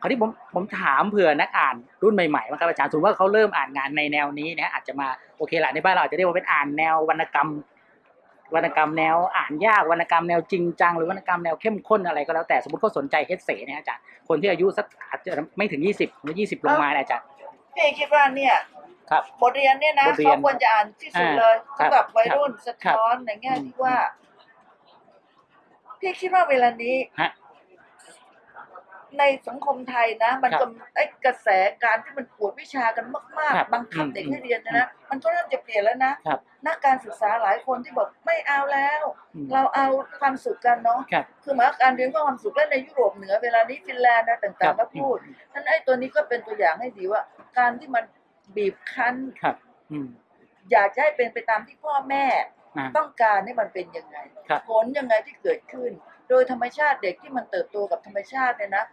คราวนี้ผมผมถามเผื่อนักอ่านรุ่นใหม่ๆบ้างครับอาจารย์สมมติว่าเขาเริ่มอ่านงานในแนวนี้นะอาจจะมาโอเคละในบ้านเราอาจจะเรียกว่าเป็นอ่านแนววรรณกรรม วรรณกรรมแนวอ่านยากวรรณกรรมแนวจริงจังหรือวรรณกรรมแนวเข้มข้นอะไรก็แล้วแต่สมมติเขาสนใจเฮดเสเนี่ยอาจารย์คนที่อายุสักอาจจะไม่ถึง 20หรือ20 ลงมาเนี่ยอาจารย์พี่คิดว่าเนี่ยครับบทเรียนเนี่ยนะบทเรียนเขาควรจะอ่านที่สุดเลยอ่าครับสำหรับวัยรุ่นครัสะบครับท้อนในแง่อืมที่ว่าพี่คิดว่าเวลานี้ฮะ ในสังคมไทยนะ มันครับกำไอ้กระแสการที่มันปวดวิชากันมากครับๆบังคับอืมเด็กให้เรียนเนยนะ มันก็เริ่มจะเปลี่ยนแล้วนะครับนักการศึกษาหลายคนที่บอกไม่เอาแล้วอืมเราเอาความสุขกันเนาะครับคือหมายว่าการเรียนเพื่อความสุขและในยุโรปเหนือเวลานี้ฟินแลนด์นะครัต่างบๆก็พูดนั้นไอ้ตัวนี้ก็เป็นตัวอย่างให้ดีว่า การที่มันบีบคั้นครับอืมอยากจะให้เป็นไปตามที่พ่อแม่อ่าต้องการให้มันเป็นยังไงครับผลยังไงที่เกิดขึ้น โดยธรรมชาติเด็กที่มันเติบโตกับธรรมชาติเนี่ยนะ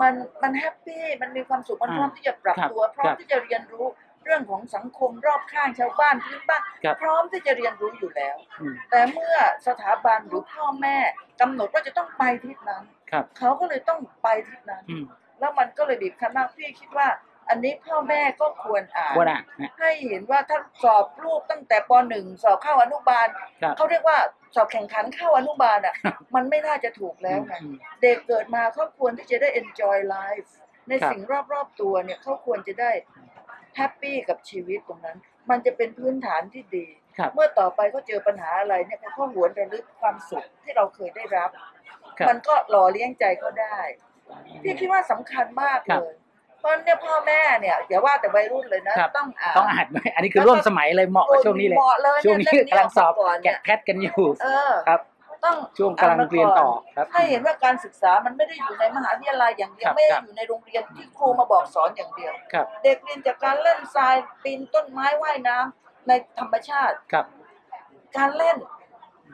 มันมันแฮปปี้มันมีความสุขมันอ่าพร้อมที่จะปรับครับตัวพร้อคมรับที่จะเรียนรู้เรื่องของสังคมรอบข้างชาวบ้านพื้นบ้านครับพร้อมที่จะเรียนรู้อยู่แล้วอืมแต่เมื่อสถาบันหรือพ่อแม่กำหนดว่าจะต้องไปทิศนั้นครับเขาก็เลยต้องไปทิศนั้นอืมแล้วมันก็เลยบีบคั้นมากพี่คิดว่า อันนี้พ่อแม่ก็ควรอ่านควรอ่านนะ ให้เห็นว่าถ้าสอบลูกตั้งแต่ป .1 สอบเข้าอนุบาลครับ เขาเรียกว่าสอบแข่งขันเข้าอนุบาลอะ มันไม่น่าจะถูกแล้วไง อืม เด็กเกิดมาเขาควรที่จะได้ enjoy life ในครับ สิ่งรอบๆตัวเนี่ยเขาควรจะได้ happy กับชีวิตตรงนั้น มันจะเป็นพื้นฐานที่ดี ครับเมื่อต่อไปเขาเจอปัญหาอะไรเนี่ยเขาหวนระลึกความสุขที่เราเคยได้รับ ครับ มันก็หล่อเลี้ยงใจเขาได้ พี่คิดว่าสำคัญมากเลยครับย เพราะเนี่ยพ่อแม่เนี่ยอย่าว่าแต่วัยรุ่นเลยนะ ครับ ต้องอ่าน ต้องอ่านไหมอันนี้คือร่วมสมัยเลยเหมาะกับช่วงนี้เลย เหมาะเลยช่วงนี้เยกำลังสอบเล่มนี้กมาก่อนเนี่แกะยแพทกันอยู่เออครับ ต้องช่วงกำลังเรียนต่อครับ ให้เห็นว่าการศึกษามันไม่ได้อยู่ในมหาวิทยาลัยอย่างเดียครัวบไม่คได้รับ อยู่ในโรงเรียนที่ครูมาบอกสอนอย่างเดียว ครับเด็กเรียนจากการเล่นทรายปีนต้นไม้ว่ายน้ำในธรรมชาติ ครับ การเล่น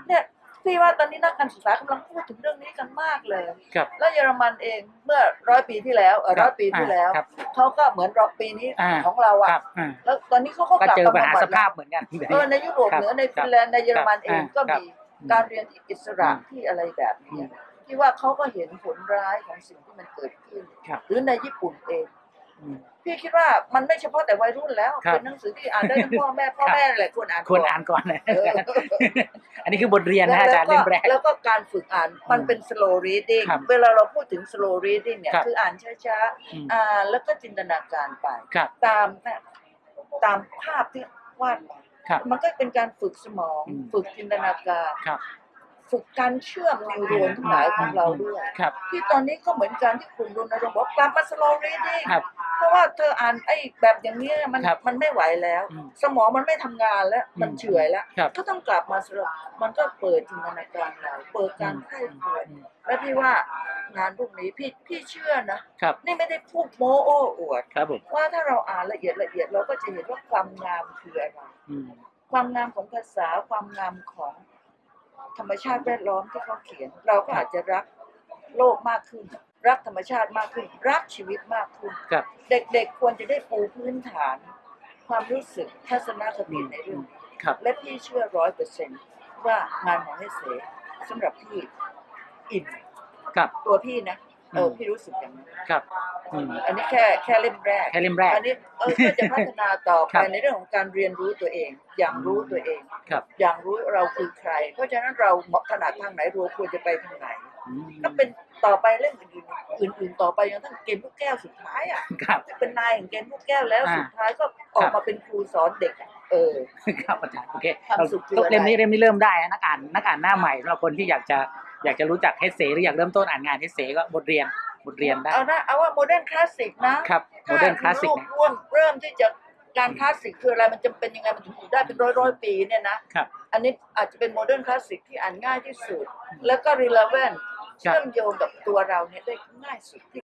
เนี่ย พี่ว่าตอนนี้นักการศึกษากำลังพูดถึงเรื่องนี้กันมากเลย ครับแล้วเยอรมันเองเมื่อร้อยปีที่แล้วเออครัร้อบยปีที่แล้วครับเขาก็เหมือนรอบปีนี้อ่า ของเราคอะรับอ่าแล้วตอนนี้เขาก็ก็กลับเจอปัญหาบำบัดสภาพเหมือนกัน เออในยุโรปครับเหนือในครับฟินแลนด์ในเยอรมันเองครับก็ครับมีการเรียนที่อิสระอืมที่อะไรแบบนี้ที่ว่าเขาก็เห็นผลร้ายของสิ่งที่มันเกิดขึ้น ครับ หรือในญี่ปุ่นเอง อืม พี่คิดว่ามันไม่เฉพาะแต่วัยรุ่นแล้ว ครับ เป็นหนังสือที่อ่านได้ทั้งพ่อแม่พ่อแม่แหละควรอ่านควรอ่านก่อนนะเอออันนี้คือบทเรียนนะอาจารย์แล้เล่วมแรกก็แล้วก็การฝึกอ่านมันเป็น slow reading ครับเวลาเราพูดถึง slow reading เนี่ยครับ คืออ่านช้าอืมๆอ่านแล้วก็จินตนาการไป ครับ ตามแบบตามภาพที่วาดไปครับมันก็เป็นการฝึกสมอง อืมฝึกจินตนาการ ครับ ฝึกการเชื่อมนิวโรนทั้งหลายของเราด้วย ครับ ที่ตอนนี้ก็เหมือนกันที่กลุ่มรณรงค์บอกกลับมา slow reading ครับ เพราะว่าเธออ่านไอ้แบบอย่างนี้มันครับมันไม่ไหวแล้ว อืมสมองมันไม่ทำงานแล้วมันอืมเฉื่อยแล้ว ครับ ก็ต้องกลับมาสรุปมันก็เปิดจินตนาการเราเปิดการไข้ควรและพี่ว่างานพวกนี้พี่พี่เชื่อนะครับนี่ไม่ได้พูดโม้โอ้อวด ครับผมว่าถ้าเราอ่านละเอียดละเอียดเราก็จะเห็นว่าความงามคืออะไร อืม ความงามของภาษาความงามของธรรมชาติแวดล้อมที่เขาเขียน เราก็อาจจะรักโลกมากขึ้น รักธรรมชาติมากขึ้น รักชีวิตมากขึ้น ครับ เด็กๆควรจะได้ปูพื้นฐาน ความรู้สึกทัศนคติในเรื่องนี้ครับ และพี่เชื่อร้อยเปอร์เซ็นต์ว่างานของให้เสสำหรับพี่อิ่มครับ ตัวพี่นะเอออืมพี่รู้สึกอย่างนั้นครับอืม อันนี้แค่แค่เล่มแรกแค่เล่มแรก อันนี้เออก็จะพัฒนาต่อครัไปบในเรื่องของการเรียนรู้ตัวเอง อย่างรู้ตัวเอง ครับ อย่างรู้เราคือใคร เพราะฉะนั้นเราเหมาะขนาดทางไหนเราควรจะไปทางไหนอืม ก็เป็นต่อไปเรื่องอื่นๆอื่นๆต่อไปจนทั้งเกมลูกแก้วสุดท้ายอะครับเป็นนายของเกมลูกแก้วแล้วอ่าสุดท้ายก็ออกมาเป็นครูสอนเด็กอะเออครับอาจารย์โอเคความสุขคือเราอะไรเล่มนี้เล่มนี้เริ่มได้นะนักอ่านนักอ่านหน้าใหม่สำหรับคนที่อยากจะอยากจะรู้จักเฮสเซหรืออยากเริ่มต้นอ่านงานเฮสเซก็บทเรียนบทเรียนได้เอานะเอาว่า modern classic นะครับ modern classic ถ้าลูกร่วมเริ่มที่จะการคลาสสิกคืออะไรมันจำเป็นยังไงมันถึงอยู่ได้เป็นร้อยร้อยๆปีเนี่ยนะครับอันนี้อาจจะเป็น modern classic ที่อ่านง่ายที่สุด แล้วก็ relevant ครับ เชื่อมโยงกับตัวเราเนี่ยได้ง่ายสุดที่